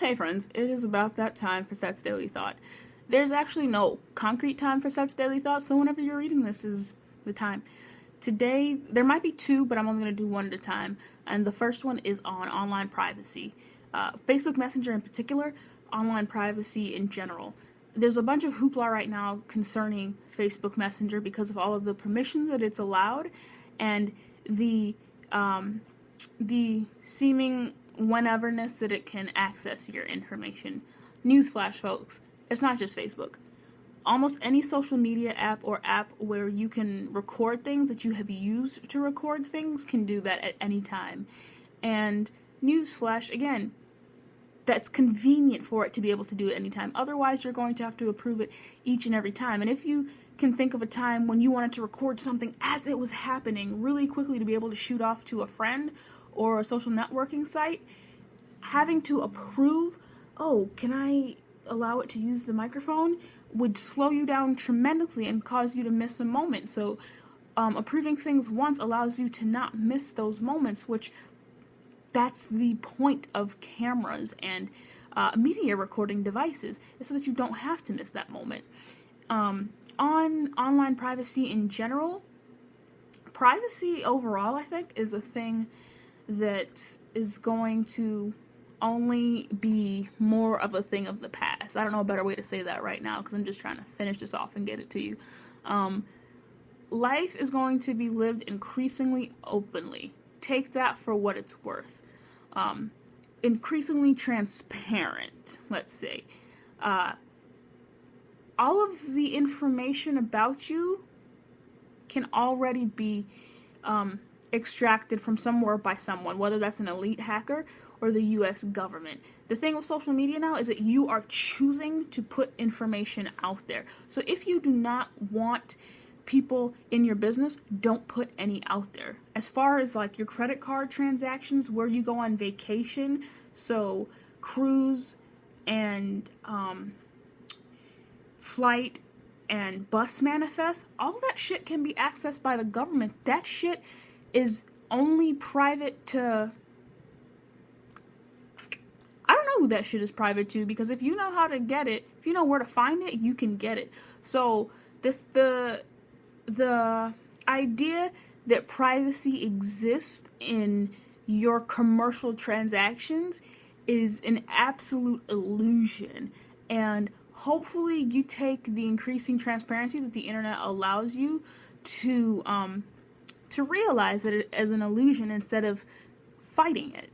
Hey friends, it is about that time for Seth's Daily Thought. There's actually no concrete time for Seth's Daily Thought, so whenever you're reading this is the time. Today, there might be two, but I'm only going to do one at a time. And the first one is on online privacy. Uh, Facebook Messenger in particular, online privacy in general. There's a bunch of hoopla right now concerning Facebook Messenger because of all of the permissions that it's allowed and the um, the seeming wheneverness that it can access your information. Newsflash, folks, it's not just Facebook. Almost any social media app or app where you can record things that you have used to record things can do that at any time. And Newsflash, again, that's convenient for it to be able to do it anytime. Otherwise, you're going to have to approve it each and every time. And if you can think of a time when you wanted to record something as it was happening really quickly to be able to shoot off to a friend or a social networking site, having to approve, oh, can I allow it to use the microphone, would slow you down tremendously and cause you to miss the moment. So, um, approving things once allows you to not miss those moments, which that's the point of cameras and uh, media recording devices, is so that you don't have to miss that moment. Um, on online privacy in general, privacy overall, I think, is a thing that is going to only be more of a thing of the past. I don't know a better way to say that right now because I'm just trying to finish this off and get it to you. Um, life is going to be lived increasingly openly. Take that for what it's worth. Um, increasingly transparent, let's say. Uh, all of the information about you can already be um, extracted from somewhere by someone, whether that's an elite hacker or the US government. The thing with social media now is that you are choosing to put information out there. So if you do not want people in your business, don't put any out there. As far as like your credit card transactions, where you go on vacation, so cruise and um, flight and bus manifest, all that shit can be accessed by the government. That shit is only private to I don't know who that shit is private to because if you know how to get it, if you know where to find it, you can get it. So the the the idea that privacy exists in your commercial transactions is an absolute illusion and hopefully you take the increasing transparency that the internet allows you to um, to realize it as an illusion instead of fighting it.